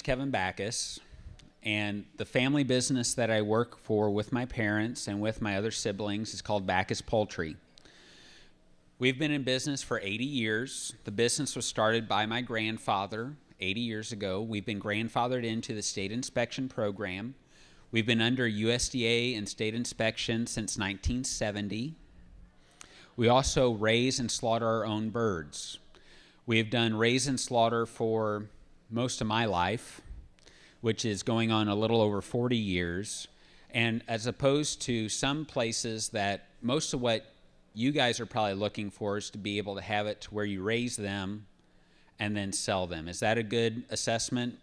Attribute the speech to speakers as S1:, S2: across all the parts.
S1: name's Kevin Backus, and the family business that I work for with my parents and with my other siblings is called Backus Poultry. We've been in business for 80 years. The business was started by my grandfather 80 years ago. We've been grandfathered into the state inspection program. We've been under USDA and state inspection since 1970. We also raise and slaughter our own birds. We have done raise and slaughter for most of my life, which is going on a little over 40 years. And as opposed to some places that most of what you guys are probably looking for is to be able to have it to where you raise them and then sell them. Is that a good assessment?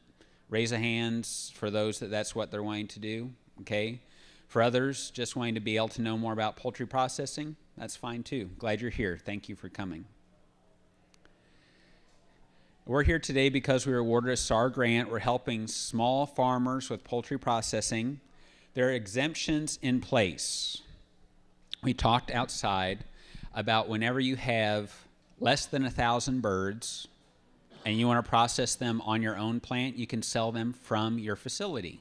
S1: Raise a hands for those that that's what they're wanting to do. Okay. For others, just wanting to be able to know more about poultry processing, that's fine too. Glad you're here. Thank you for coming. We're here today because we were awarded a SAR grant. We're helping small farmers with poultry processing. There are exemptions in place we talked outside about whenever you have less than a thousand birds and you want to process them on your own plant, you can sell them from your facility.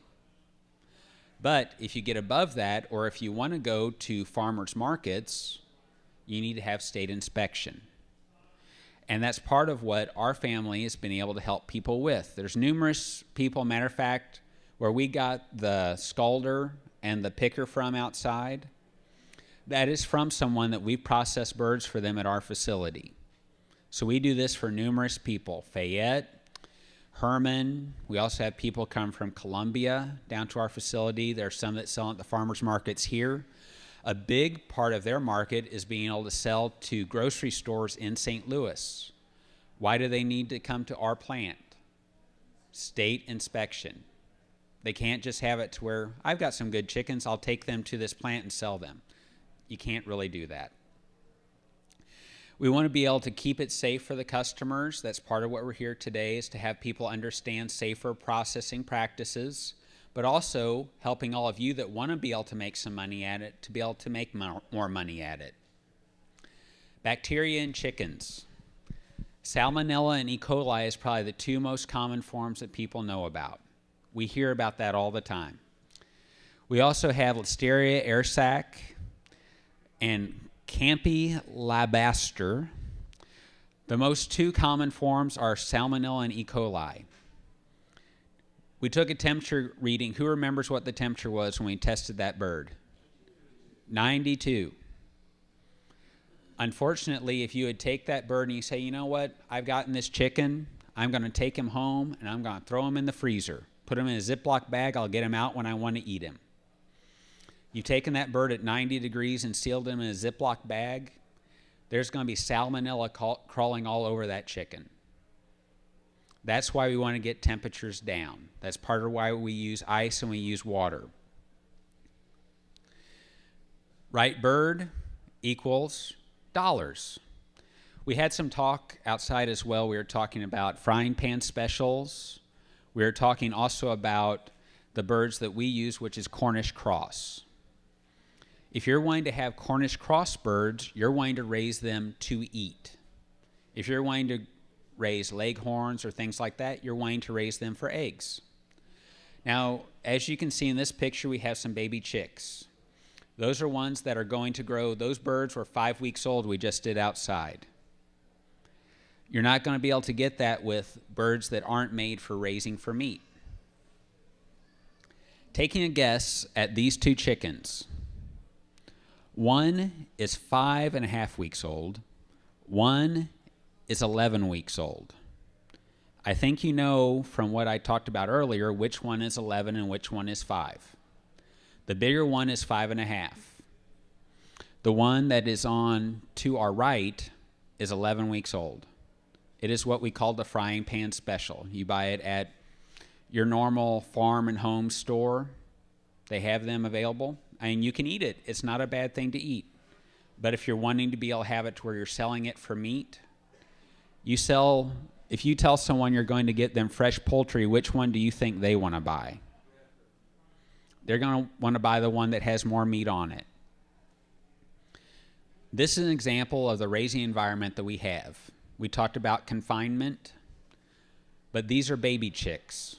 S1: But if you get above that, or if you want to go to farmers markets, you need to have state inspection. And that's part of what our family has been able to help people with. There's numerous people, matter of fact, where we got the scalder and the picker from outside that is from someone that we process birds for them at our facility. So we do this for numerous people Fayette, Hermann. We also have people come from Columbia down to our facility. There are some that sell at the farmers markets here. A big part of their market is being able to sell to grocery stores in St. Louis. Why do they need to come to our plant? State inspection. They can't just have it to where I've got some good chickens, I'll take them to this plant and sell them you can't really do that. We want to be able to keep it safe for the customers. That's part of what we're here today is to have people understand safer processing practices, but also helping all of you that want to be able to make some money at it to be able to make more money at it. Bacteria in chickens. Salmonella and E. coli is probably the two most common forms that people know about. We hear about that all the time. We also have Listeria airsac, and Campylobacter. The most two common forms are Salmonella and E. coli. We took a temperature reading. Who remembers what the temperature was when we tested that bird? 92. Unfortunately, if you would take that bird and you say, you know what, I've gotten this chicken, I'm going to take him home and I'm going to throw him in the freezer, put him in a Ziploc bag, I'll get him out when I want to eat him. You've taken that bird at 90 degrees and sealed him in a Ziploc bag, there's going to be salmonella crawling all over that chicken. That's why we want to get temperatures down. That's part of why we use ice and we use water. Right bird equals dollars. We had some talk outside as well. We were talking about frying pan specials. We were talking also about the birds that we use, which is Cornish cross. If you're wanting to have Cornish cross birds, you're wanting to raise them to eat. If you're wanting to raise leghorns or things like that, you're wanting to raise them for eggs. Now, as you can see in this picture, we have some baby chicks. Those are ones that are going to grow. Those birds were five weeks old we just did outside. You're not going to be able to get that with birds that aren't made for raising for meat. Taking a guess at these two chickens, one is five and a half weeks old. One is 11 weeks old. I think you know from what I talked about earlier which one is 11 and which one is 5. The bigger one is five and a half. The one that is on to our right is 11 weeks old. It is what we call the frying pan special. You buy it at your normal farm and home store, they have them available. I mean, you can eat it. It's not a bad thing to eat. But if you're wanting to be able to have it to where you're selling it for meat, you sell, if you tell someone you're going to get them fresh poultry, which one do you think they want to buy? They're going to want to buy the one that has more meat on it. This is an example of the raising environment that we have. We talked about confinement, but these are baby chicks.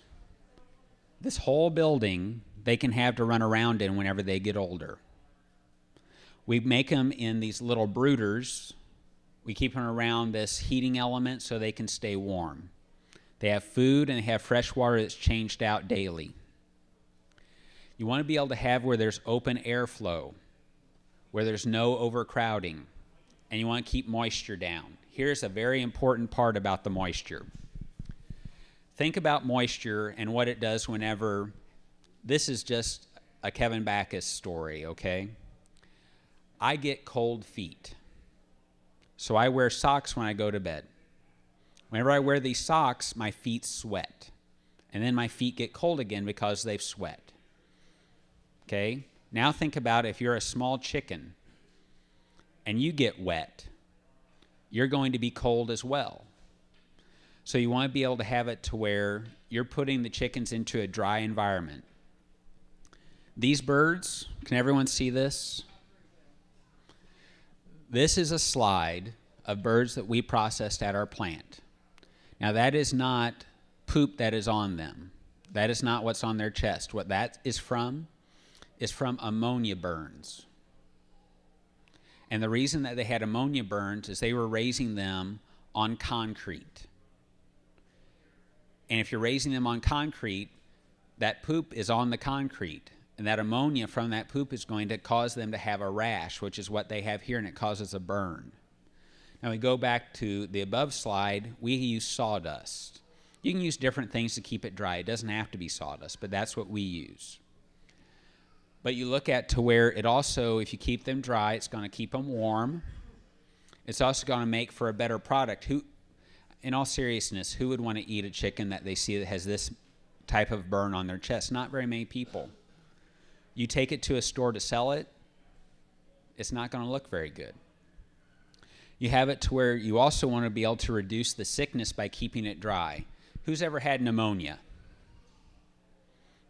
S1: this whole building they can have to run around in whenever they get older. We make them in these little brooders. We keep them around this heating element so they can stay warm. They have food and they have fresh water that's changed out daily. You want to be able to have where there's open airflow, where there's no overcrowding, and you want to keep moisture down. Here's a very important part about the moisture. Think about moisture and what it does whenever this is just a Kevin Backus story, okay? I get cold feet. So I wear socks when I go to bed. Whenever I wear these socks, my feet sweat. And then my feet get cold again because they've sweat. Okay? Now think about if you're a small chicken and you get wet, you're going to be cold as well. So you want to be able to have it to where you're putting the chickens into a dry environment. These birds, can everyone see this? This is a slide of birds that we processed at our plant. Now, that is not poop that is on them. That is not what's on their chest. What that is from is from ammonia burns. And the reason that they had ammonia burns is they were raising them on concrete. And if you're raising them on concrete, that poop is on the concrete. And that ammonia from that poop is going to cause them to have a rash, which is what they have here, and it causes a burn. Now we go back to the above slide, we use sawdust. You can use different things to keep it dry. It doesn't have to be sawdust, but that's what we use. But you look at to where it also, if you keep them dry, it's going to keep them warm. It's also going to make for a better product. Who, in all seriousness, who would want to eat a chicken that they see that has this type of burn on their chest? Not very many people. You take it to a store to sell it, it's not going to look very good. You have it to where you also want to be able to reduce the sickness by keeping it dry. Who's ever had pneumonia?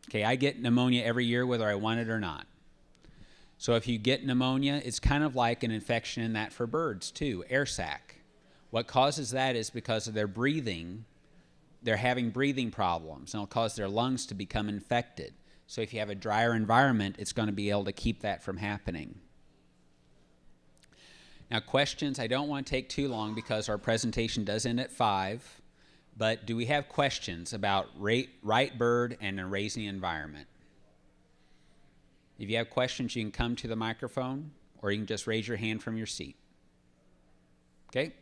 S1: Okay, I get pneumonia every year whether I want it or not. So if you get pneumonia, it's kind of like an infection in that for birds too, air sac. What causes that is because of their breathing, they're having breathing problems, and it'll cause their lungs to become infected. So if you have a drier environment, it's going to be able to keep that from happening. Now, questions, I don't want to take too long because our presentation does end at 5. But do we have questions about right bird and a raising environment? If you have questions, you can come to the microphone or you can just raise your hand from your seat. Okay?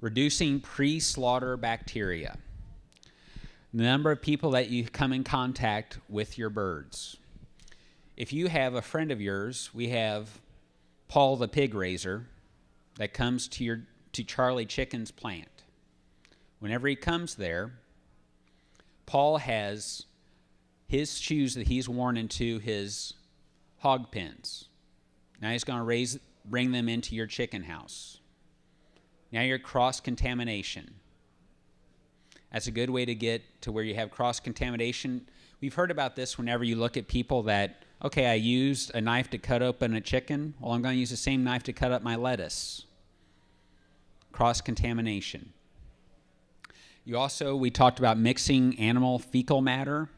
S1: Reducing pre slaughter bacteria. The number of people that you come in contact with your birds. If you have a friend of yours, we have Paul the pig raiser that comes to your to Charlie Chicken's plant. Whenever he comes there, Paul has his shoes that he's worn into his hog pens. Now he's going to raise, bring them into your chicken house. Now you're cross contamination. That's a good way to get to where you have cross contamination. We've heard about this whenever you look at people that, okay, I used a knife to cut open a chicken. Well, I'm going to use the same knife to cut up my lettuce cross contamination. You also, we talked about mixing animal fecal matter.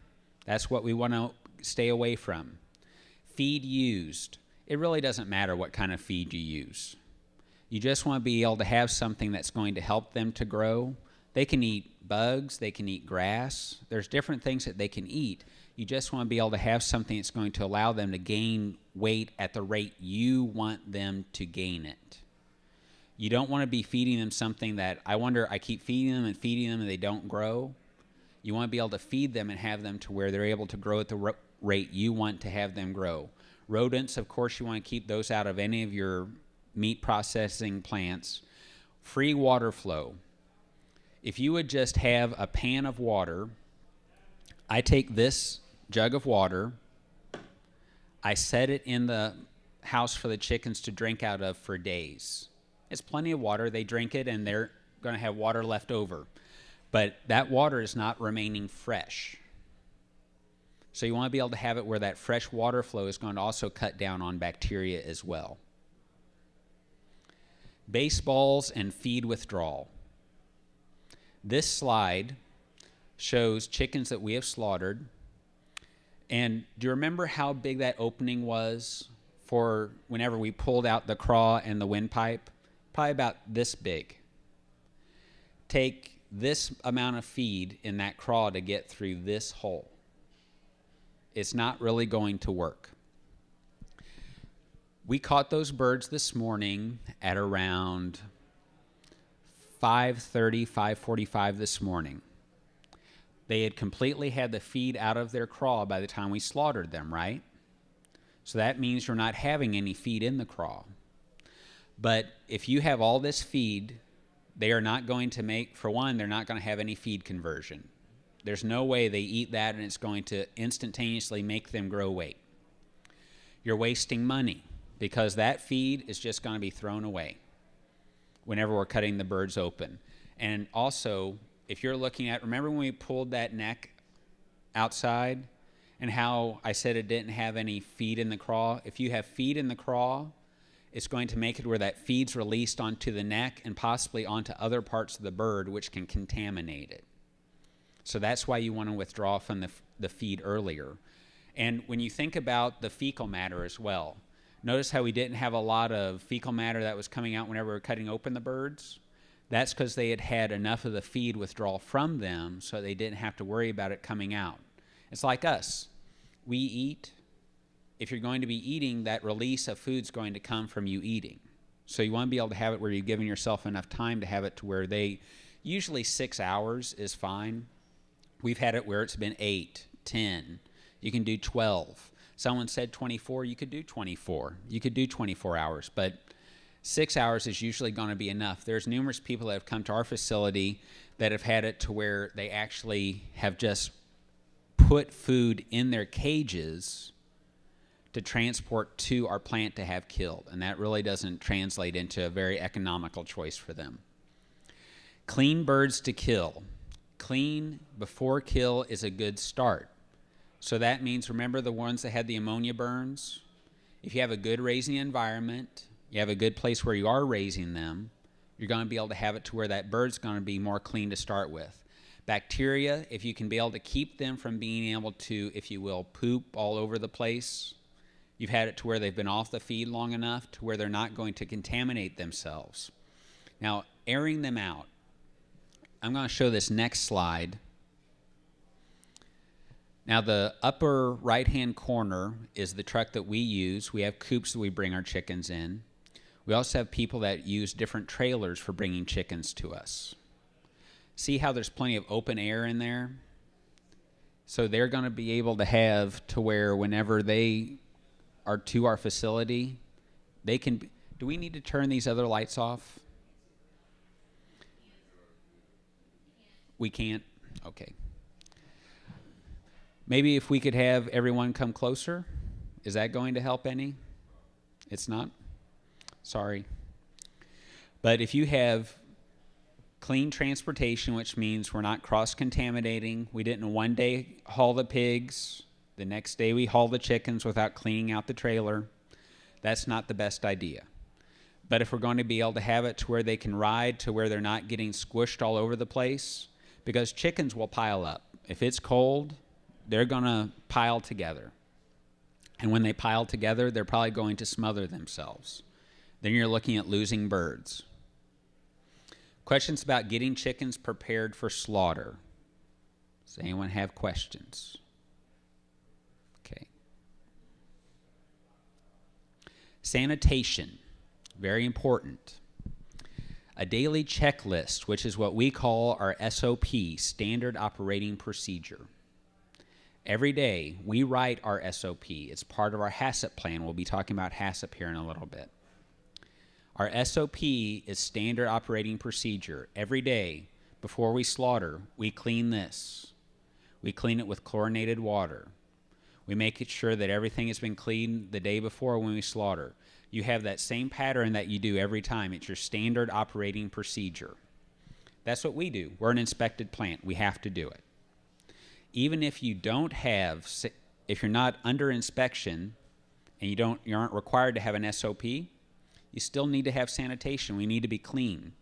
S1: That's what we want to stay away from. Feed used. It really doesn't matter what kind of feed you use. You just want to be able to have something that's going to help them to grow. They can eat bugs, they can eat grass. There's different things that they can eat. You just want to be able to have something that's going to allow them to gain weight at the rate you want them to gain it. You don't want to be feeding them something that I wonder, I keep feeding them and feeding them and they don't grow. You want to be able to feed them and have them to where they're able to grow at the rate you want to have them grow. Rodents, of course, you want to keep those out of any of your meat processing plants. Free water flow. If you would just have a pan of water, I take this jug of water, I set it in the house for the chickens to drink out of for days. It's plenty of water. They drink it and they're going to have water left over. But that water is not remaining fresh. So you want to be able to have it where that fresh water flow is going to also cut down on bacteria as well. Baseballs and feed withdrawal. This slide shows chickens that we have slaughtered. And do you remember how big that opening was for whenever we pulled out the craw and the windpipe? Probably about this big. Take this amount of feed in that craw to get through this hole. It's not really going to work. We caught those birds this morning at around 5:30, 5:45 this morning. They had completely had the feed out of their craw by the time we slaughtered them, right? So that means you're not having any feed in the craw. But if you have all this feed, they are not going to make, for one, they're not going to have any feed conversion. There's no way they eat that and it's going to instantaneously make them grow weight. You're wasting money because that feed is just going to be thrown away whenever we're cutting the birds open. And also, if you're looking at, remember when we pulled that neck outside and how I said it didn't have any feed in the craw? If you have feed in the craw, it's going to make it where that feed's released onto the neck and possibly onto other parts of the bird, which can contaminate it. So that's why you want to withdraw from the, the feed earlier. And when you think about the fecal matter as well, Notice how we didn't have a lot of fecal matter that was coming out whenever we were cutting open the birds. That's because they had had enough of the feed withdrawal from them so they didn't have to worry about it coming out. It's like us. We eat. If you're going to be eating, that release of food's going to come from you eating. So you want to be able to have it where you're giving yourself enough time to have it to where they, usually six hours is fine. We've had it where it's been eight, ten. You can do 12 someone said 24, you could do 24. You could do 24 hours, but six hours is usually going to be enough. There's numerous people that have come to our facility that have had it to where they actually have just put food in their cages to transport to our plant to have killed. And that really doesn't translate into a very economical choice for them. Clean birds to kill. Clean before kill is a good start. So that means remember the ones that had the ammonia burns? If you have a good raising environment, you have a good place where you are raising them, you're going to be able to have it to where that bird's going to be more clean to start with. Bacteria, if you can be able to keep them from being able to, if you will, poop all over the place, you've had it to where they've been off the feed long enough to where they're not going to contaminate themselves. Now, airing them out. I'm going to show this next slide. Now, the upper right hand corner is the truck that we use. We have coops that we bring our chickens in. We also have people that use different trailers for bringing chickens to us. See how there's plenty of open air in there? So they're going to be able to have to where whenever they are to our facility, they can. be, Do we need to turn these other lights off? We can't? Okay. Maybe if we could have everyone come closer, is that going to help any? It's not? Sorry. But if you have clean transportation, which means we're not cross contaminating, we didn't one day haul the pigs, the next day we haul the chickens without cleaning out the trailer, that's not the best idea. But if we're going to be able to have it to where they can ride, to where they're not getting squished all over the place, because chickens will pile up. If it's cold, they're going to pile together. And when they pile together, they're probably going to smother themselves. Then you're looking at losing birds. Questions about getting chickens prepared for slaughter. Does anyone have questions? Okay. Sanitation, very important. A daily checklist, which is what we call our SOP, Standard Operating Procedure. Every day we write our SOP. It's part of our HACCP plan. We'll be talking about HACCP here in a little bit. Our SOP is standard operating procedure. Every day before we slaughter, we clean this. We clean it with chlorinated water. We make it sure that everything has been cleaned the day before when we slaughter. You have that same pattern that you do every time. It's your standard operating procedure. That's what we do. We're an inspected plant. We have to do it even if you don't have, if you're not under inspection and you don't, you aren't required to have an SOP, you still need to have sanitation. We need to be clean.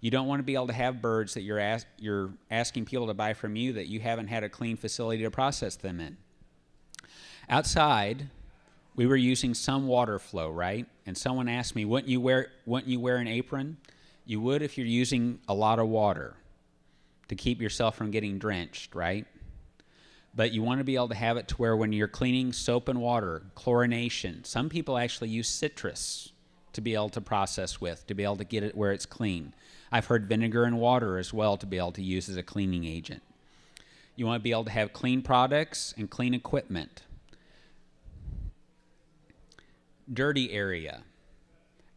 S1: You don't want to be able to have birds that you're, ask, you're asking people to buy from you that you haven't had a clean facility to process them in. Outside, we were using some water flow, right? And someone asked me, wouldn't you wear, wouldn't you wear an apron? You would if you're using a lot of water to keep yourself from getting drenched, right? But you want to be able to have it to where when you're cleaning soap and water, chlorination, some people actually use citrus to be able to process with, to be able to get it where it's clean. I've heard vinegar and water as well to be able to use as a cleaning agent. You want to be able to have clean products and clean equipment. Dirty area.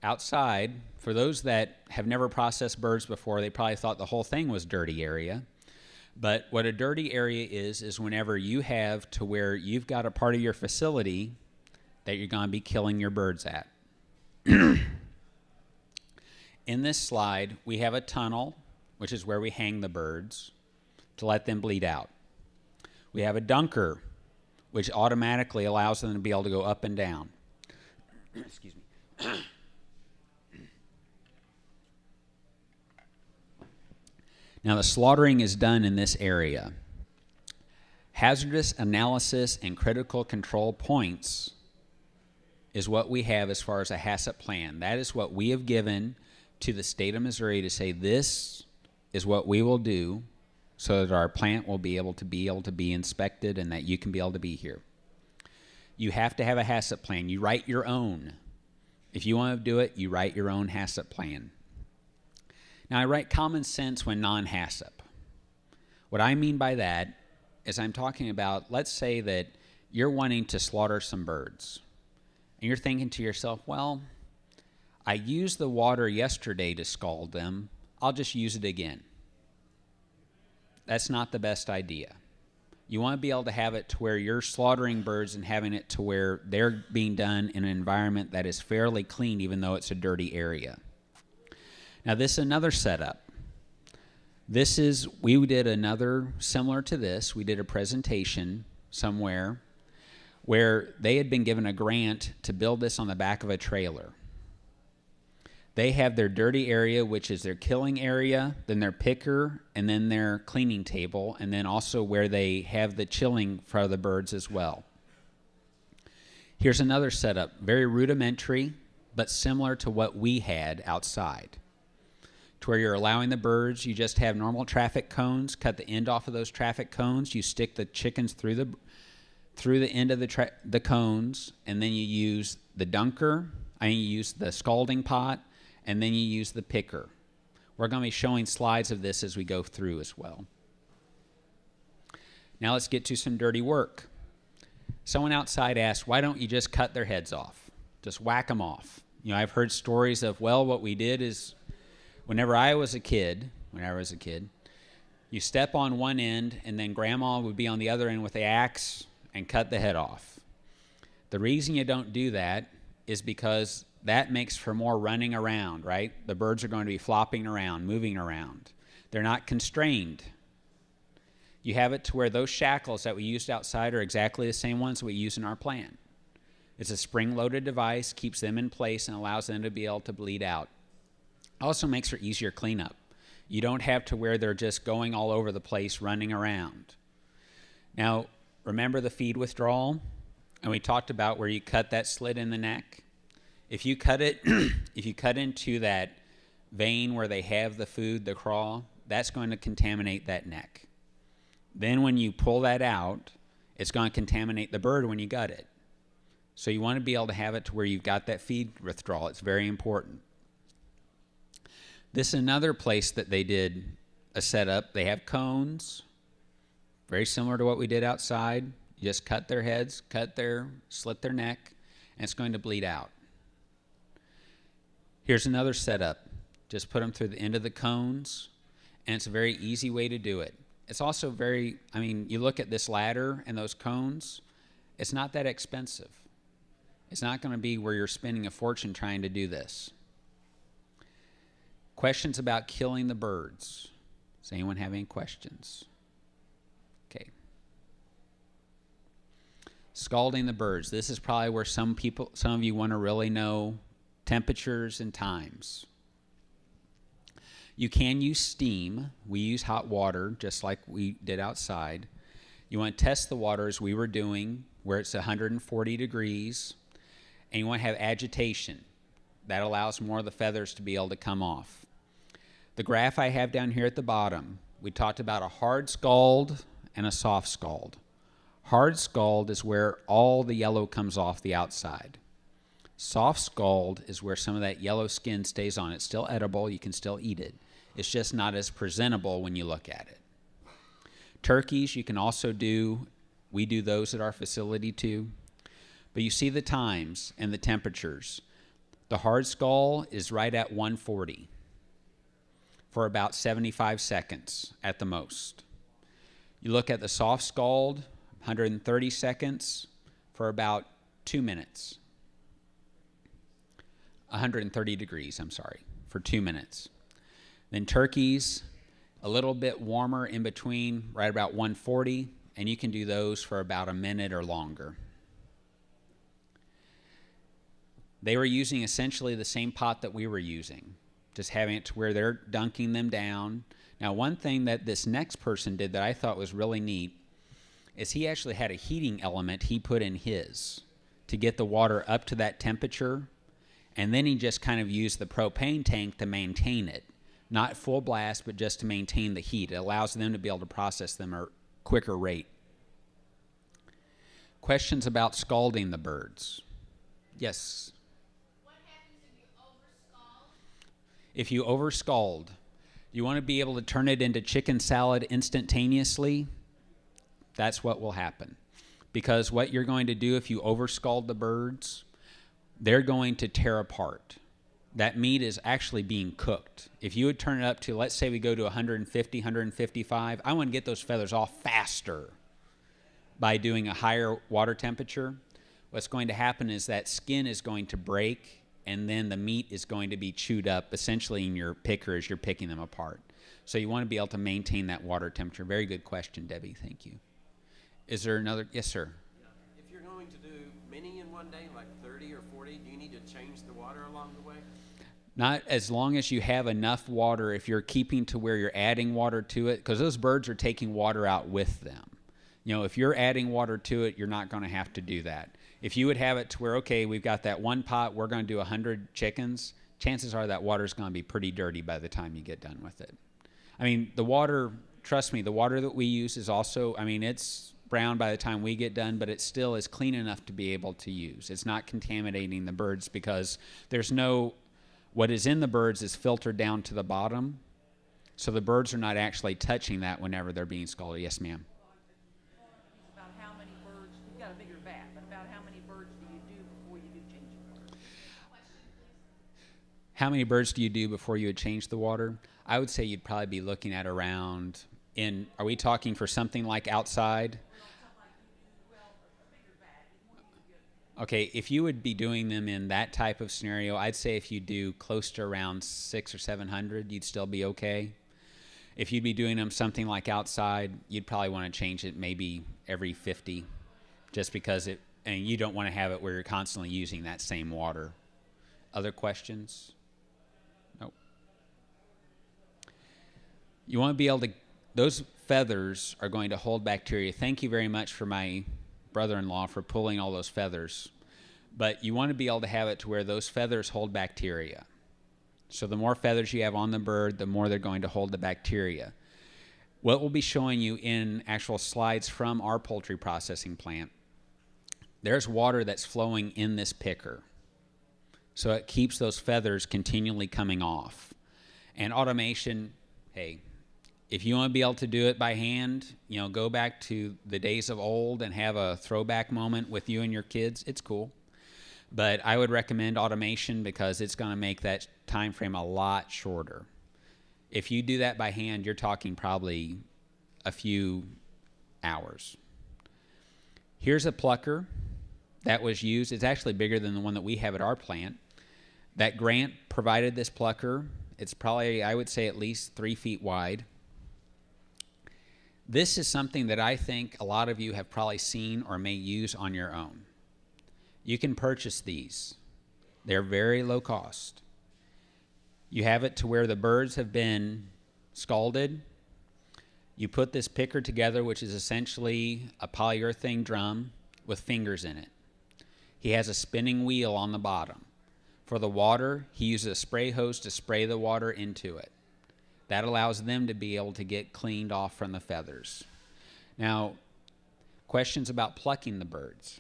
S1: Outside, for those that have never processed birds before, they probably thought the whole thing was dirty area. But what a dirty area is, is whenever you have to where you've got a part of your facility that you're going to be killing your birds at. In this slide, we have a tunnel, which is where we hang the birds to let them bleed out. We have a dunker, which automatically allows them to be able to go up and down. Excuse me. now, the slaughtering is done in this area. Hazardous analysis and critical control points is what we have as far as a HACCP plan. That is what we have given to the state of Missouri to say this is what we will do so that our plant will be able to be able to be inspected and that you can be able to be here. You have to have a HACCP plan. You write your own. If you want to do it, you write your own HACCP plan. Now, I write common sense when non HACCP. What I mean by that is I'm talking about, let's say that you're wanting to slaughter some birds. And you're thinking to yourself, well, I used the water yesterday to scald them. I'll just use it again. That's not the best idea. You want to be able to have it to where you're slaughtering birds and having it to where they're being done in an environment that is fairly clean, even though it's a dirty area. Now, this is another setup. This is, we did another similar to this. We did a presentation somewhere where they had been given a grant to build this on the back of a trailer. They have their dirty area, which is their killing area, then their picker, and then their cleaning table, and then also where they have the chilling for the birds as well. Here's another setup, very rudimentary, but similar to what we had outside. To where you're allowing the birds, you just have normal traffic cones, cut the end off of those traffic cones, you stick the chickens through the through the end of the tra- the cones, and then you use the dunker. I mean, you use the scalding pot, and then you use the picker. We're going to be showing slides of this as we go through as well. Now let's get to some dirty work. Someone outside asked, why don't you just cut their heads off? Just whack them off. You know, I've heard stories of, well, what we did is whenever I was a kid, when I was a kid, you step on one end and then grandma would be on the other end with the axe and cut the head off. The reason you don't do that is because that makes for more running around, right? The birds are going to be flopping around, moving around. They're not constrained. You have it to where those shackles that we used outside are exactly the same ones we use in our plant. It's a spring loaded device, keeps them in place, and allows them to be able to bleed out. Also makes for easier cleanup. You don't have to where they're just going all over the place running around. Now, remember the feed withdrawal? And we talked about where you cut that slit in the neck? If you cut it, if you cut into that vein where they have the food, the craw, that's going to contaminate that neck. Then when you pull that out, it's going to contaminate the bird when you gut it. So you want to be able to have it to where you've got that feed withdrawal. It's very important. This is another place that they did a setup. They have cones, very similar to what we did outside. You just cut their heads, cut their, slit their neck, and it's going to bleed out. Here's another setup. Just put them through the end of the cones, and it's a very easy way to do it. It's also very, I mean, you look at this ladder and those cones, it's not that expensive. It's not going to be where you're spending a fortune trying to do this. Questions about killing the birds? Does anyone have any questions? Okay. Scalding the birds. This is probably where some people, some of you want to really know temperatures and times. You can use steam. We use hot water just like we did outside. You want to test the water as we were doing, where it's 140 degrees, and you want to have agitation. That allows more of the feathers to be able to come off. The graph I have down here at the bottom, we talked about a hard scald and a soft scald. Hard scald is where all the yellow comes off the outside. Soft scald is where some of that yellow skin stays on. It's still edible, you can still eat it. It's just not as presentable when you look at it. Turkeys, you can also do, we do those at our facility too. But you see the times and the temperatures. The hard scald is right at 140 for about 75 seconds at the most. You look at the soft scald, 130 seconds for about two minutes. 130 degrees, I'm sorry, for two minutes. Then turkeys, a little bit warmer in between, right about 140, and you can do those for about a minute or longer. They were using essentially the same pot that we were using, just having it to where they're dunking them down. Now, one thing that this next person did that I thought was really neat is he actually had a heating element he put in his to get the water up to that temperature. And then he just kind of used the propane tank to maintain it. Not full blast but just to maintain the heat. It allows them to be able to process them at a quicker rate. Questions about scalding the birds? Yes
S2: What happens if you overscald?
S1: If you over scald you want to be able to turn it into chicken salad instantaneously that's what will happen because what you're going to do if you over scald the birds they're going to tear apart. That meat is actually being cooked. If you would turn it up to, let's say we go to 150, 155, I want to get those feathers off faster by doing a higher water temperature. What's going to happen is that skin is going to break and then the meat is going to be chewed up essentially in your picker as you're picking them apart. So you want to be able to maintain that water temperature. Very good question, Debbie. Thank you. Is there another? Yes, sir.
S3: If you're going to do many in one day, like 30 or 40, do you need to change the water along the way?
S1: Not as long as you have enough water, if you're keeping to where you're adding water to it, because those birds are taking water out with them. You know, if you're adding water to it, you're not going to have to do that. If you would have it to where, okay, we've got that one pot, we're going to do 100 chickens, chances are that water's going to be pretty dirty by the time you get done with it. I mean, the water, trust me, the water that we use is also, I mean, it's brown by the time we get done, but it still is clean enough to be able to use. It's not contaminating the birds because there's no, what is in the birds is filtered down to the bottom. So the birds are not actually touching that whenever they're being scalded. Yes, ma'am.
S4: about how many birds, you've got a bigger vat, but about how many birds do you do before you do change the water?
S1: How many birds do you do before you would change the water? I would say you'd probably be looking at around in are we talking for something like outside? Okay, if you would be doing them in that type of scenario, I'd say if you do close to around six or seven hundred, you'd still be okay. If you'd be doing them something like outside, you'd probably want to change it maybe every fifty, just because it and you don't want to have it where you're constantly using that same water. Other questions? You want to be able to, those feathers are going to hold bacteria. Thank you very much for my brother in law for pulling all those feathers. But you want to be able to have it to where those feathers hold bacteria. So the more feathers you have on the bird, the more they're going to hold the bacteria. What we'll be showing you in actual slides from our poultry processing plant, there's water that's flowing in this picker. So it keeps those feathers continually coming off. And automation, hey, if you want to be able to do it by hand, you know, go back to the days of old and have a throwback moment with you and your kids. It's cool. But I would recommend automation because it's going to make that time frame a lot shorter. If you do that by hand, you're talking probably a few hours. Here's a plucker that was used. It's actually bigger than the one that we have at our plant. That grant provided this plucker. It's probably, I would say, at least three feet wide. This is something that I think a lot of you have probably seen or may use on your own. You can purchase these, they're very low cost. You have it to where the birds have been scalded. You put this picker together, which is essentially a polyurethane drum with fingers in it. He has a spinning wheel on the bottom. For the water, he uses a spray hose to spray the water into it. That allows them to be able to get cleaned off from the feathers. Now, questions about plucking the birds.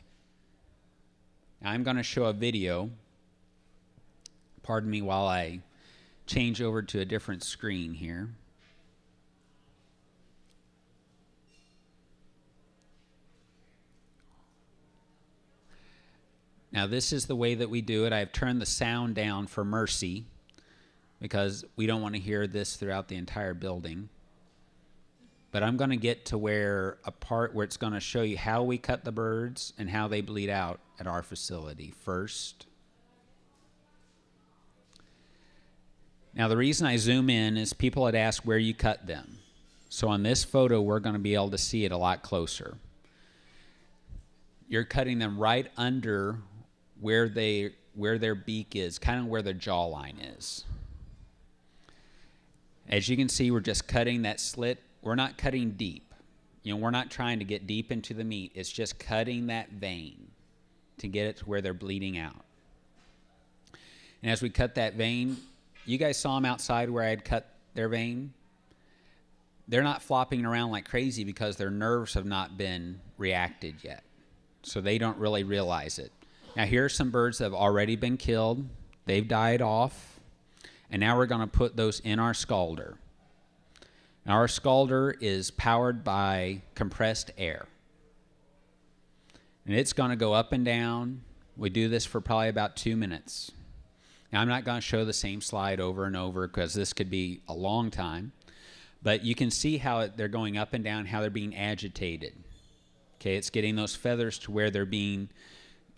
S1: I'm going to show a video. Pardon me while I change over to a different screen here. Now, this is the way that we do it. I've turned the sound down for mercy because we don't want to hear this throughout the entire building. But I'm going to get to where a part where it's going to show you how we cut the birds and how they bleed out at our facility first. Now, the reason I zoom in is people had asked where you cut them. So on this photo, we're going to be able to see it a lot closer. You're cutting them right under where they where their beak is, kind of where their jawline is. As you can see, we're just cutting that slit. We're not cutting deep. You know, we're not trying to get deep into the meat. It's just cutting that vein to get it to where they're bleeding out. And as we cut that vein, you guys saw them outside where I had cut their vein. They're not flopping around like crazy because their nerves have not been reacted yet. So they don't really realize it. Now, here are some birds that have already been killed. They've died off. And now we're going to put those in our scalder. Now, our scalder is powered by compressed air. And it's going to go up and down. We do this for probably about two minutes. Now, I'm not going to show the same slide over and over because this could be a long time. But you can see how they're going up and down, how they're being agitated. Okay, it's getting those feathers to where they're being,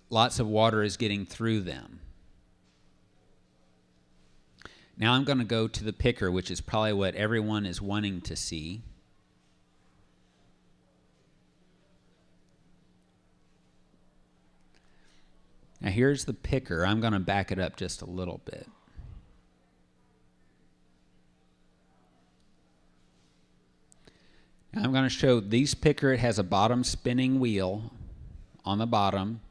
S1: lots of water is getting through them. Now I'm going to go to the picker, which is probably what everyone is wanting to see. Now here's the picker. I'm going to back it up just a little bit. Now I'm going to show these picker. It has a bottom spinning wheel on the bottom,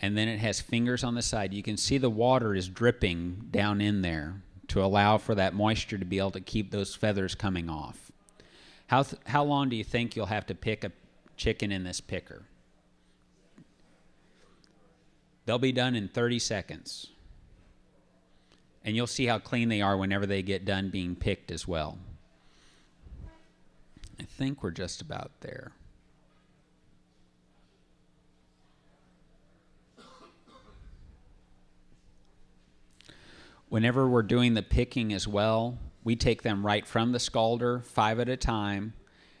S1: and then it has fingers on the side. You can see the water is dripping down in there to allow for that moisture to be able to keep those feathers coming off. How, th- how long do you think you'll have to pick a chicken in this picker? They'll be done in 30 seconds. And you'll see how clean they are whenever they get done being picked as well. I think we're just about there. Whenever we're doing the picking as well, we take them right from the scalder, five at a time,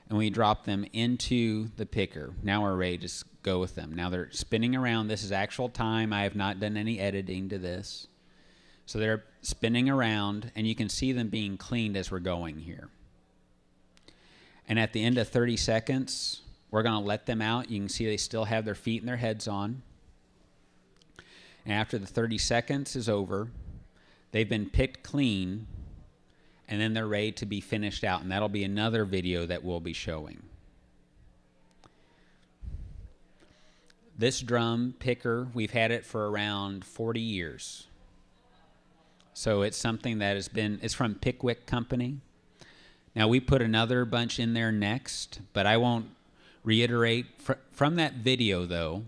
S1: and we drop them into the picker. Now we're ready to go with them. Now they're spinning around. This is actual time. I have not done any editing to this. So they're spinning around, and you can see them being cleaned as we're going here. And at the end of 30 seconds, we're going to let them out. You can see they still have their feet and their heads on. And after the 30 seconds is over, they've been picked clean, and then they're ready to be finished out. And that'll be another video that we'll be showing. This drum picker, we've had it for around 40 years. So it's something that has been, it's from Pickwick Company. Now we put another bunch in there next, but I won't reiterate. Fr- from that video, though,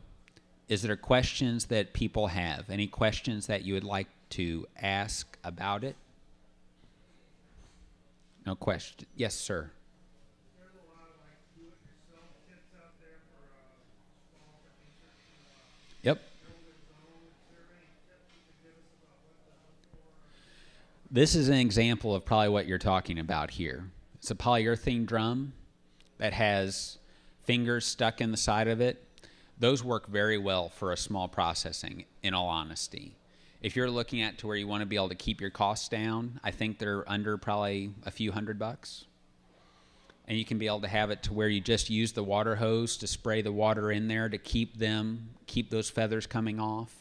S1: is there questions that people have? Any questions that you would like to ask about it? No question. Yes, sir. Yep. This is an example of probably what you're talking about here. It's a polyurethane drum that has fingers stuck in the side of it. Those work very well for a small processing, in all honesty. If you're looking at to where you want to be able to keep your costs down, I think they're under probably a few hundred bucks. And you can be able to have it to where you just use the water hose to spray the water in there to keep them, keep those feathers coming off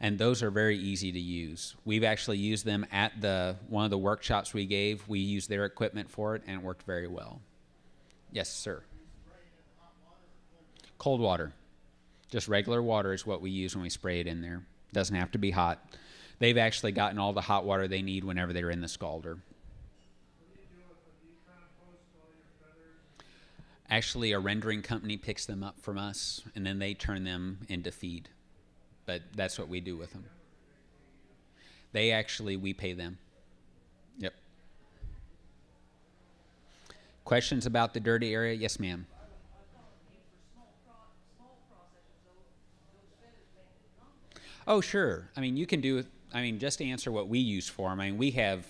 S1: and those are very easy to use. We've actually used them at the one of the workshops we gave. We used their equipment for it, and it worked very well. Yes, sir. Cold water, just regular water is what we use when we spray it in there. Doesn't have to be hot. They've actually gotten all the hot water they need whenever they're in the scalder. Actually, a rendering company picks them up from us, and then they turn them into feed. But that's what we do with them. They actually, we pay them. Yep. Questions about the dirty area? Yes, ma'am. Oh, sure. I mean, you can do. I mean, just to answer what we use for them. I mean, we have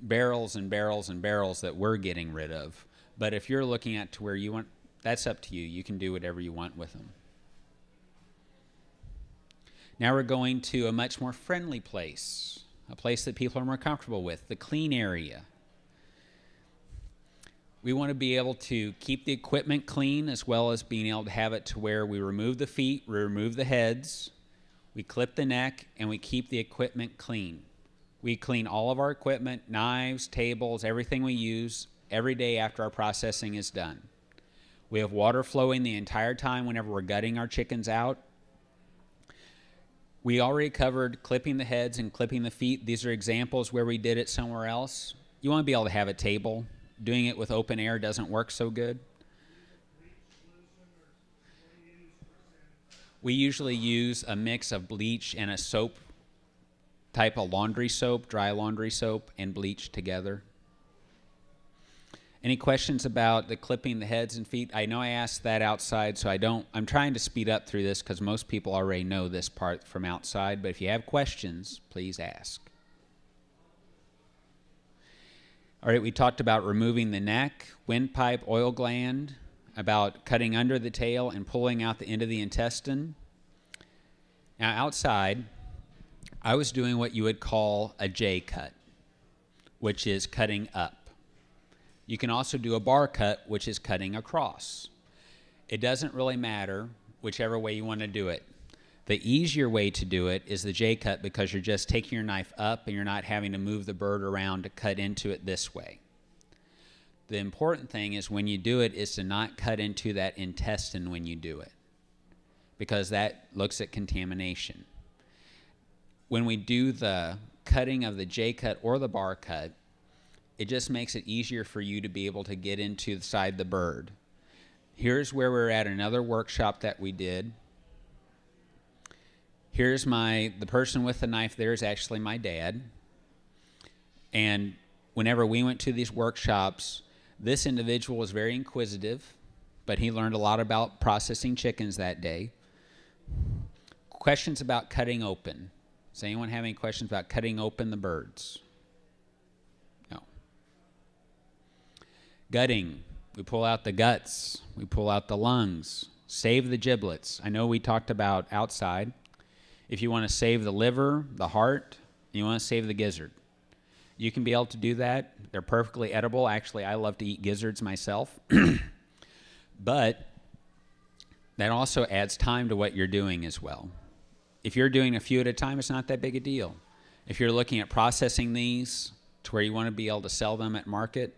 S1: barrels and barrels and barrels that we're getting rid of. But if you're looking at to where you want, that's up to you. You can do whatever you want with them. Now we're going to a much more friendly place, a place that people are more comfortable with, the clean area. We want to be able to keep the equipment clean as well as being able to have it to where we remove the feet, we remove the heads, we clip the neck, and we keep the equipment clean. We clean all of our equipment, knives, tables, everything we use every day after our processing is done. We have water flowing the entire time whenever we're gutting our chickens out. We already covered clipping the heads and clipping the feet. These are examples where we did it somewhere else. You want to be able to have a table. Doing it with open air doesn't work so good. We usually use a mix of bleach and a soap type of laundry soap, dry laundry soap, and bleach together. Any questions about the clipping the heads and feet? I know I asked that outside, so I don't. I'm trying to speed up through this because most people already know this part from outside. But if you have questions, please ask. All right, we talked about removing the neck, windpipe, oil gland, about cutting under the tail and pulling out the end of the intestine. Now, outside, I was doing what you would call a J cut, which is cutting up. You can also do a bar cut, which is cutting across. It doesn't really matter whichever way you want to do it. The easier way to do it is the J cut because you're just taking your knife up and you're not having to move the bird around to cut into it this way. The important thing is when you do it is to not cut into that intestine when you do it because that looks at contamination. When we do the cutting of the J cut or the bar cut, it just makes it easier for you to be able to get into the side the bird. Here's where we're at another workshop that we did. Here's my the person with the knife there is actually my dad. And whenever we went to these workshops, this individual was very inquisitive, but he learned a lot about processing chickens that day. Questions about cutting open. Does anyone have any questions about cutting open the birds? No. Gutting. We pull out the guts. We pull out the lungs. Save the giblets. I know we talked about outside. If you want to save the liver, the heart, you want to save the gizzard. You can be able to do that. They're perfectly edible. Actually, I love to eat gizzards myself. but that also adds time to what you're doing as well. If you're doing a few at a time, it's not that big a deal. If you're looking at processing these to where you want to be able to sell them at market,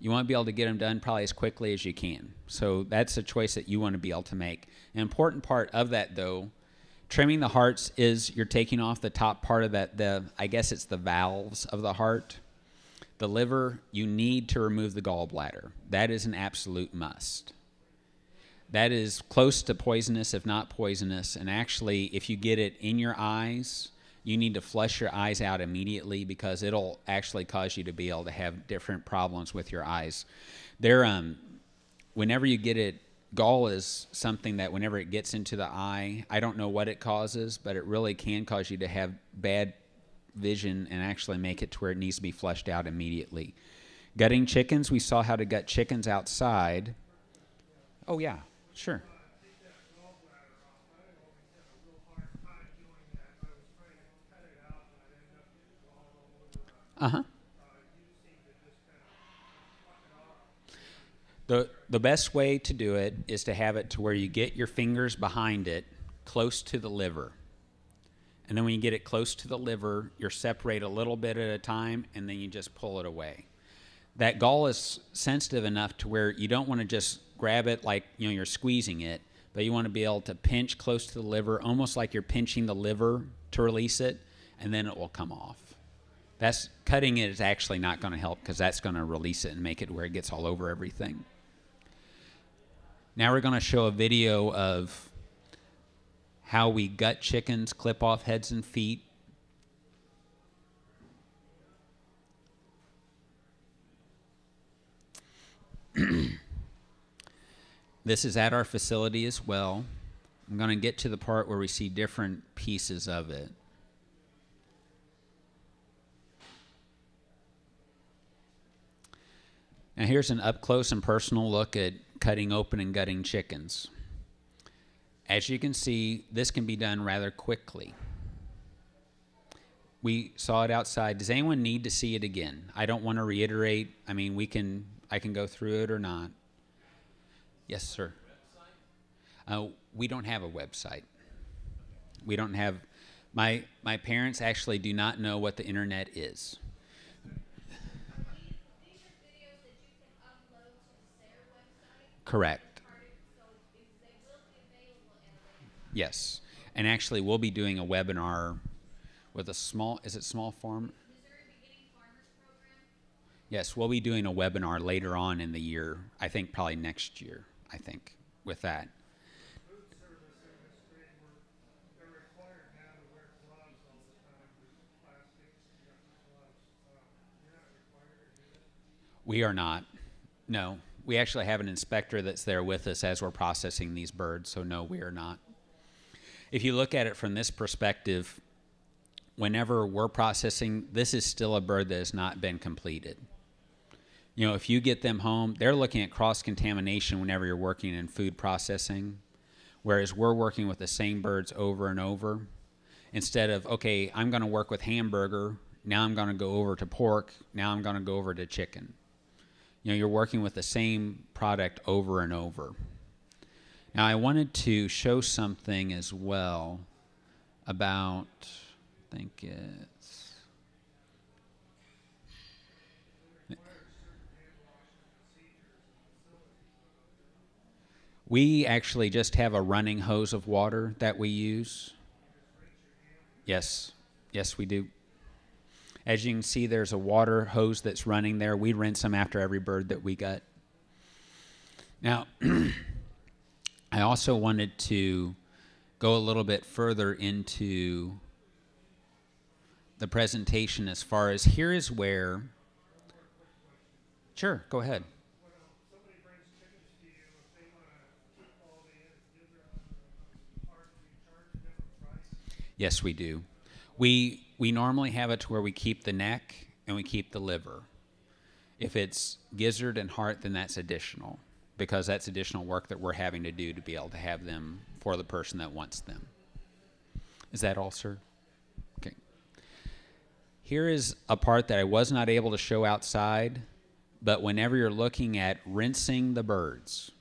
S1: you want to be able to get them done probably as quickly as you can. So that's a choice that you want to be able to make. An important part of that, though, trimming the hearts is you're taking off the top part of that. The I guess it's the valves of the heart. The liver, you need to remove the gallbladder. That is an absolute must. That is close to poisonous, if not poisonous. And actually, if you get it in your eyes, you need to flush your eyes out immediately because it'll actually cause you to be able to have different problems with your eyes. There, um, whenever you get it, gall is something that whenever it gets into the eye, I don't know what it causes, but it really can cause you to have bad vision and actually make it to where it needs to be flushed out immediately. Gutting chickens, we saw how to gut chickens outside. Oh yeah, sure. Uh huh. The, the best way to do it is to have it to where you get your fingers behind it close to the liver. And then when you get it close to the liver, you separate a little bit at a time and then you just pull it away. That gall is sensitive enough to where you don't want to just grab it like you know you're squeezing it, but you want to be able to pinch close to the liver, almost like you're pinching the liver to release it, and then it will come off. That's cutting it is actually not going to help because that's going to release it and make it where it gets all over everything. Now we're going to show a video of how we gut chickens, clip off heads and feet. this is at our facility as well. I'm going to get to the part where we see different pieces of it. Now here's an up close and personal look at cutting open and gutting chickens. As you can see, this can be done rather quickly. We saw it outside. Does anyone need to see it again? I don't want to reiterate. I mean, we can I can go through it or not. Yes, sir. Uh, we don't have a website. We don't have my my parents actually do not know what the internet is.
S2: Time.
S1: Yes. And actually we'll be doing a webinar with a small is it small farm? Yes, we'll be doing a webinar later on in the year. I think probably next year, I think, with that? We are not. No. We actually have an inspector that's there with us as we're processing these birds, so no, we are not. If you look at it from this perspective, whenever we're processing, this is still a bird that has not been completed. You know, if you get them home, they're looking at cross contamination whenever you're working in food processing, whereas we're working with the same birds over and over. Instead of, okay, I'm going to work with hamburger, now I'm going to go over to pork, now I'm going to go over to chicken. You know, you're working with the same product over and over. Now, I wanted to show something as well about, I think it's. We actually just have a running hose of water that we use. Yes, yes, we do. As you can see, there's a water hose that's running there. We rinse them after every bird that we gut. Now, I also wanted to go a little bit further into the presentation as far as here is where. Sure, go ahead. Yes, we do. We we normally have it to where we keep the neck and we keep the liver. If it's gizzard and heart, then that's additional because that's additional work that we're having to do to be able to have them for the person that wants them. Is that all, sir? Okay. Here is a part that I was not able to show outside, but whenever you're looking at rinsing the birds,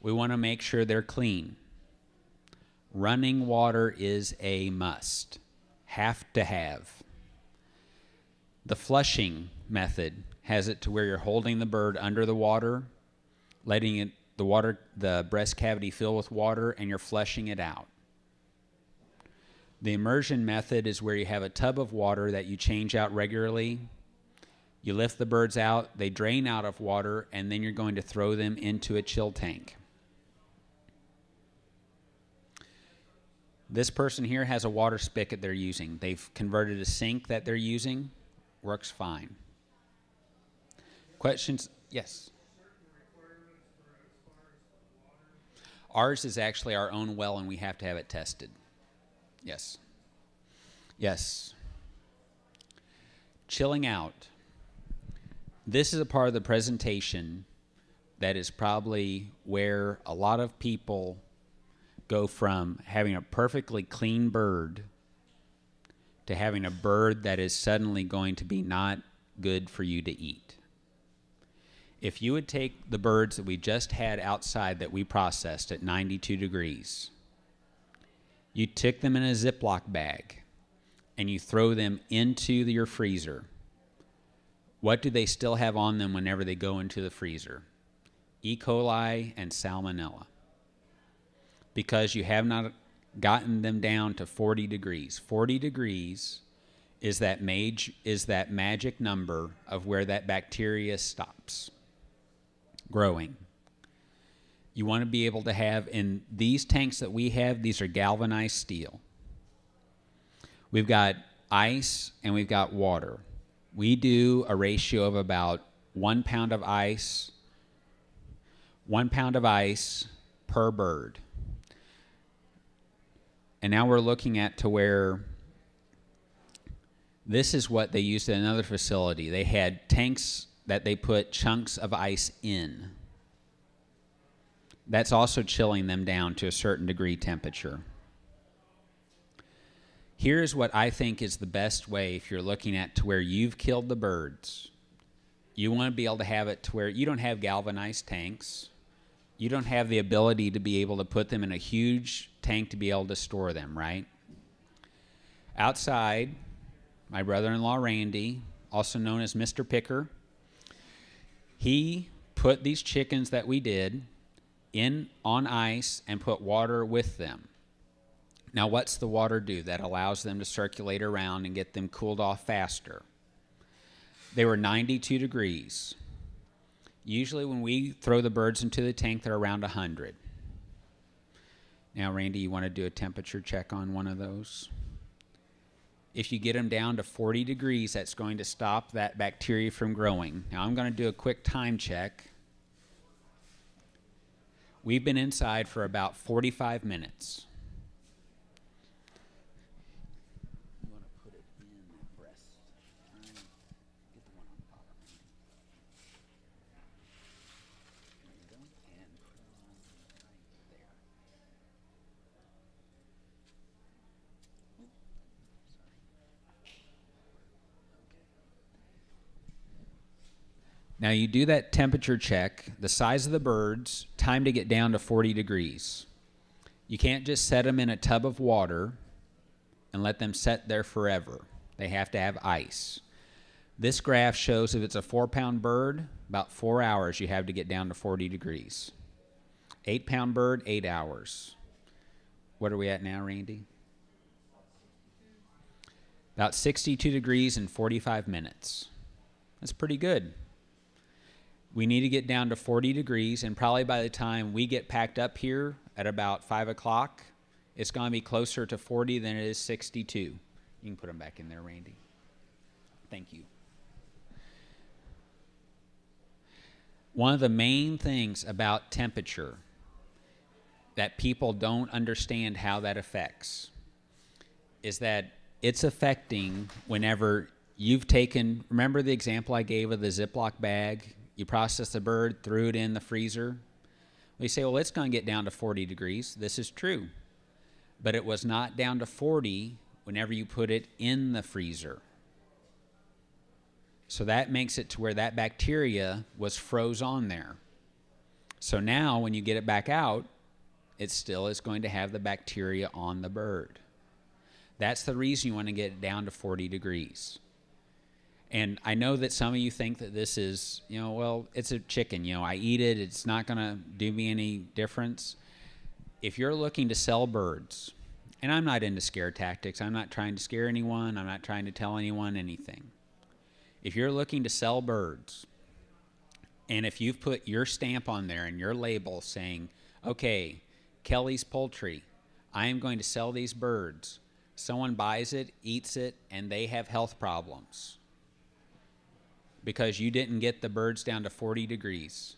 S1: we want to make sure they're clean. Running water is a must. Have to have. The flushing method has it to where you're holding the bird under the water, letting it the water the breast cavity fill with water and you're flushing it out. The immersion method is where you have a tub of water that you change out regularly. You lift the birds out, they drain out of water, and then you're going to throw them into a chill tank. This person here has a water spigot they're using. They've converted a sink that they're using. Works fine. Questions? Yes. Ours is actually our own well, and we have to have it tested. Yes. Yes. Chilling out. This is a part of the presentation that is probably where a lot of people go from having a perfectly clean bird to having a bird that is suddenly going to be not good for you to eat. If you would take the birds that we just had outside that we processed at 92 degrees You took them in a Ziploc bag and you throw them into the- your freezer. What do they still have on them whenever they go into the freezer? E. coli and salmonella. Because you have not gotten them down to 40 degrees. 40 degrees is that mage is that magic number of where that bacteria stops growing. You want to be able to have in these tanks that we have, these are galvanized steel. We've got ice and we've got water. We do a ratio of about one pound of ice, one pound of ice per bird. And now we're looking at to where this is what they used at another facility. They had tanks that they put chunks of ice in. That's also chilling them down to a certain degree temperature. Here's what I think is the best way if you're looking at to where you've killed the birds. You want to be able to have it to where you don't have galvanized tanks. You don't have the ability to be able to put them in a huge tank to be able to store them, right? Outside, my brother in law Randy, also known as Mr. Picker, he put these chickens that we did in on ice and put water with them. Now, what's the water do that allows them to circulate around and get them cooled off faster? They were 92 degrees. Usually, when we throw the birds into the tank, they're around 100. Now, Randy, you want to do a temperature check on one of those? If you get them down to 40 degrees, that's going to stop that bacteria from growing. Now, I'm going to do a quick time check. We've been inside for about 45 minutes. You want to put it in the breast. Try and get the one on the bottom. There you go. And put it on right there. Now you do that temperature check, the size of the birds, time to get down to 40 degrees. You can't just set them in a tub of water and let them set there forever. They have to have ice. This graph shows if it's a four pound bird, about four hours you have to get down to 40 degrees. Eight pound bird, eight hours. What are we at now, Randy? About 62 degrees in 45 minutes. That's pretty good. We need to get down to 40 degrees, and probably by the time we get packed up here at about 5 o'clock, it's going to be closer to 40 than it is 62. You can put them back in there, Randy. Thank you. One of the main things about temperature that people don't understand how that affects is that it's affecting whenever you've taken, remember the example I gave of the Ziploc bag? You process the bird, threw it in the freezer. We say, well, it's going to get down to 40 degrees. This is true. But it was not down to 40 whenever you put it in the freezer. So that makes it to where that bacteria was froze on there. So now when you get it back out, it still is going to have the bacteria on the bird. That's the reason you want to get it down to 40 degrees. And I know that some of you think that this is, you know, well, it's a chicken. You know, I eat it. It's not going to do me any difference. If you're looking to sell birds, and I'm not into scare tactics, I'm not trying to scare anyone, I'm not trying to tell anyone anything. If you're looking to sell birds, and if you've put your stamp on there and your label saying, okay, Kelly's Poultry, I am going to sell these birds. Someone buys it, eats it, and they have health problems because you didn't get the birds down to 40 degrees.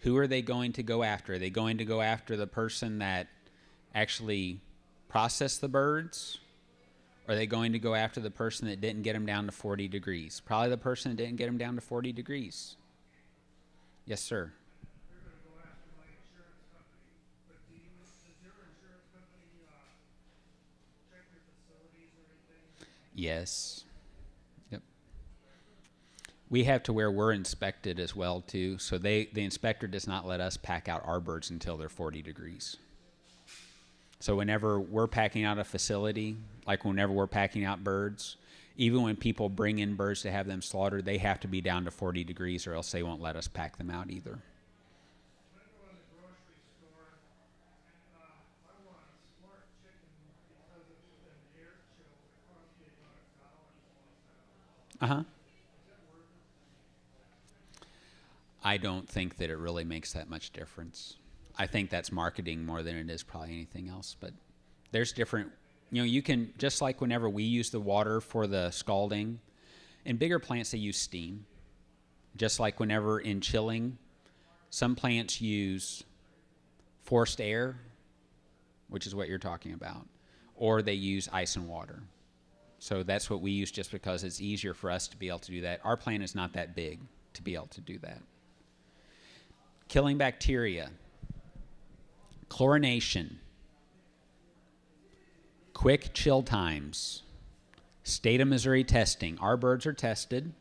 S1: Who are they going to go after? Are they going to go after the person that actually processed the birds? Or are they going to go after the person that didn't get them down to 40 degrees? Probably the person that didn't get them down to 40 degrees. Yes, sir.
S5: They're
S1: We have to where we're inspected as well too. So they the inspector does not let us pack out our birds until they're 40 degrees. So whenever we're packing out a facility, like whenever we're packing out birds, even when people bring in birds to have them slaughtered, they have to be down to 40 degrees or else they won't let us pack them out either.
S5: Uh, I want a smart chicken because it's been air chilled. It costs me about a dollar for that.
S1: Uh huh. I don't think that it really makes that much difference. I think that's marketing more than it is probably anything else. But there's different, you know, you can, just like whenever we use the water for the scalding, in bigger plants they use steam. Just like whenever in chilling, some plants use forced air, which is what you're talking about, or they use ice and water. So that's what we use just because it's easier for us to be able to do that. Our plant is not that big to be able to do that. Killing bacteria, chlorination, quick chill times, state of Missouri testing. Our birds are tested.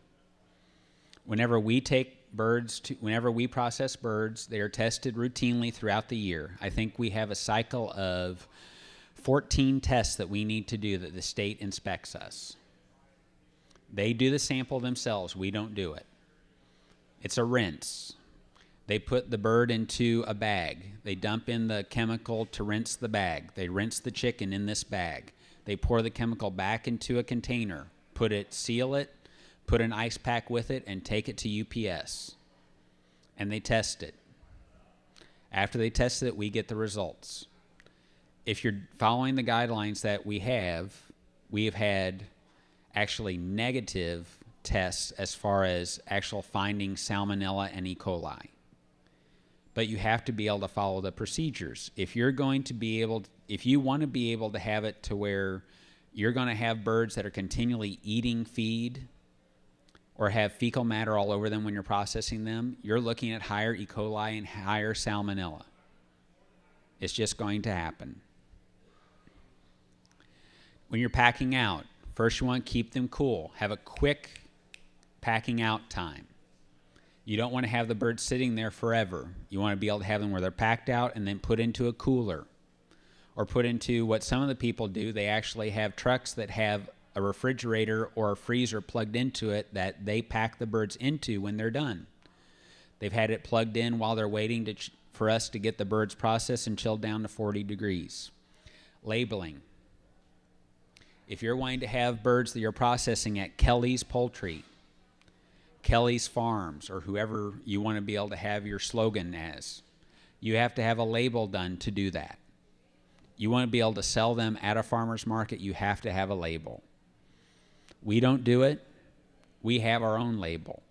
S1: Whenever we take birds to, whenever we process birds, they are tested routinely throughout the year. I think we have a cycle of 14 tests that we need to do that the state inspects us. They do the sample themselves, we don't do it. It's a rinse. They put the bird into a bag. They dump in the chemical to rinse the bag. They rinse the chicken in this bag. They pour the chemical back into a container, put it, seal it, put an ice pack with it, and take it to UPS. And they test it. After they test it, we get the results if you're following the guidelines that we have, we have had actually negative tests as far as actual finding salmonella and E. coli. But you have to be able to follow the procedures. If you're going to be able, to, if you want to be able to have it to where you're going to have birds that are continually eating feed or have fecal matter all over them when you're processing them, you're looking at higher E. coli and higher salmonella. It's just going to happen when you're packing out, first you want to keep them cool. Have a quick packing out time. You don't want to have the birds sitting there forever. You want to be able to have them where they're packed out and then put into a cooler or put into what some of the people do. They actually have trucks that have a refrigerator or a freezer plugged into it that they pack the birds into when they're done. They've had it plugged in while they're waiting to ch- for us to get the birds processed and chilled down to 40 degrees. Labeling if you're wanting to have birds that you're processing at Kelly's Poultry, Kelly's Farms, or whoever you want to be able to have your slogan as, you have to have a label done to do that. You want to be able to sell them at a farmer's market, you have to have a label. We don't do it, we have our own label.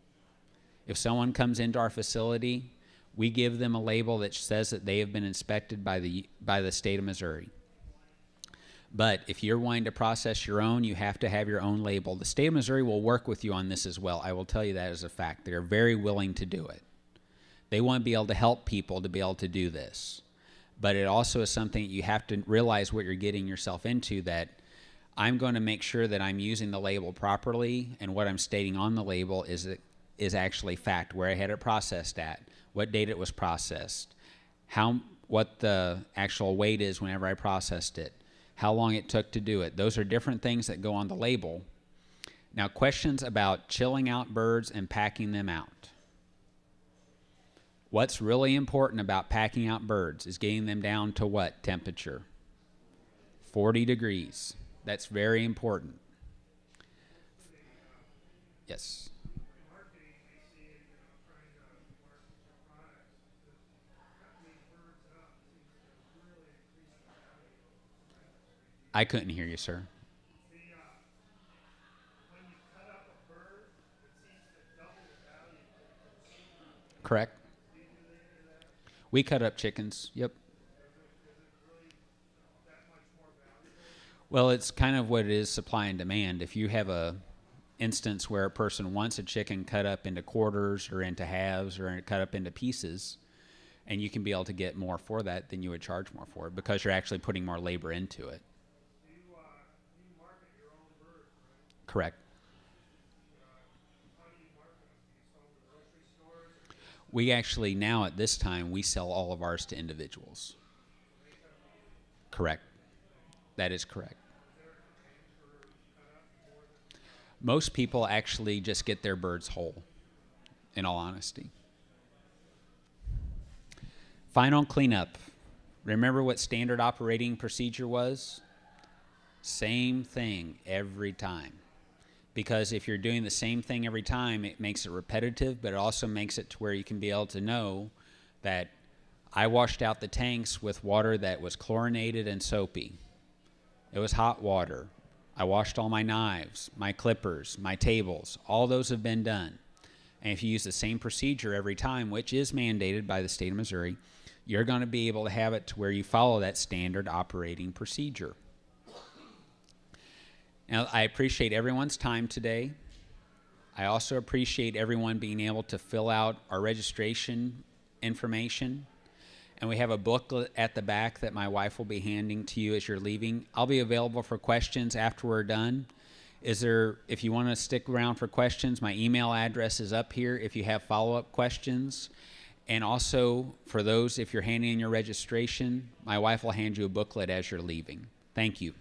S1: If someone comes into our facility, we give them a label that says that they have been inspected by the, by the state of Missouri. But if you're wanting to process your own, you have to have your own label. The state of Missouri will work with you on this as well. I will tell you that as a fact. They are very willing to do it. They want to be able to help people to be able to do this. But it also is something you have to realize what you're getting yourself into that I'm going to make sure that I'm using the label properly and what I'm stating on the label is is actually fact where I had it processed at, what date it was processed, how what the actual weight is whenever I processed it how long it took to do it. Those are different things that go on the label. Now, questions about chilling out birds and packing them out. What's really important about packing out birds is getting them down to what temperature? 40 degrees. That's very important. Yes.
S5: marketing, we see, you know, trying to market your products, that cutting these birds up seems to really increase the value tremendously.
S1: I couldn't hear you, sir. Correct. We cut up chickens. Yep. Well, it's kind of what it is supply and demand. If you have a instance where a person wants a chicken cut up into quarters or into halves or cut up into pieces, and you can be able to get more for that, then you would charge more for it because you're actually putting more labor into it.
S5: Do you, uh, you market your own birds, right?
S1: Correct.
S5: How do you market them? Do you sell to grocery stores or
S1: We actually now at this time we sell all of ours to individuals. Correct. That is correct. Most people actually just get their birds whole, in all honesty. Final cleanup. Remember what standard operating procedure was? Same thing every time. Because if you're doing the same thing every time, it makes it repetitive, but it also makes it to where you can be able to know that I washed out the tanks with water that was chlorinated and soapy. It was hot water. I washed all my knives, my clippers, my tables. All those have been done. And if you use the same procedure every time, which is mandated by the state of Missouri, you're going to be able to have it to where you follow that standard operating procedure. Now, I appreciate everyone's time today. I also appreciate everyone being able to fill out our registration information. And we have a booklet at the back that my wife will be handing to you as you're leaving. I'll be available for questions after we're done. Is there, if you want to stick around for questions, my email address is up here if you have follow up questions. And also, for those, if you're handing in your registration, my wife will hand you a booklet as you're leaving. Thank you.